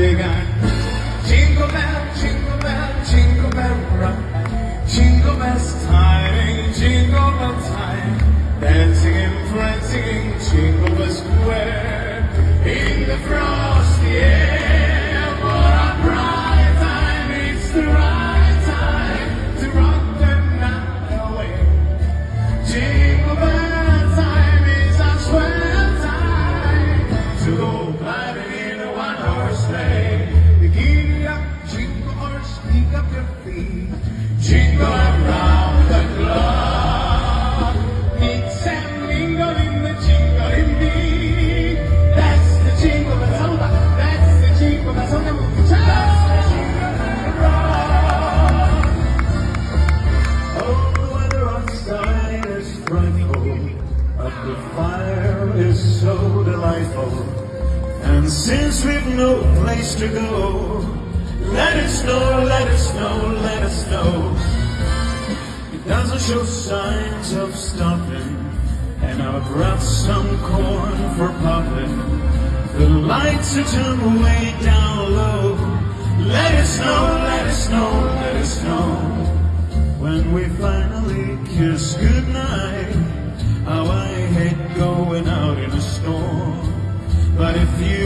has begun. Jingle bell, jingle bell, jingle bell rock. Jingle bells time, jingle bell time. Dancing and prancing, jingle bell square. The fire is so delightful. And since we've no place to go, let it snow, let it snow, let it snow. It doesn't show signs of stopping, and I've brought some corn for popping. The lights are turned way down low. Let it snow, let it snow, let it snow. When we finally kiss goodnight, how I hate going out in a storm. But if you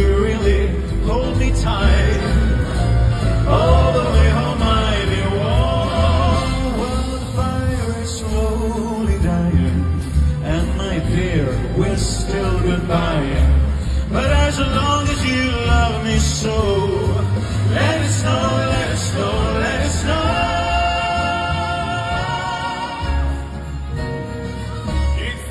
goodbye. But as long as you love me so, let it snow, let it snow, let it snow. It's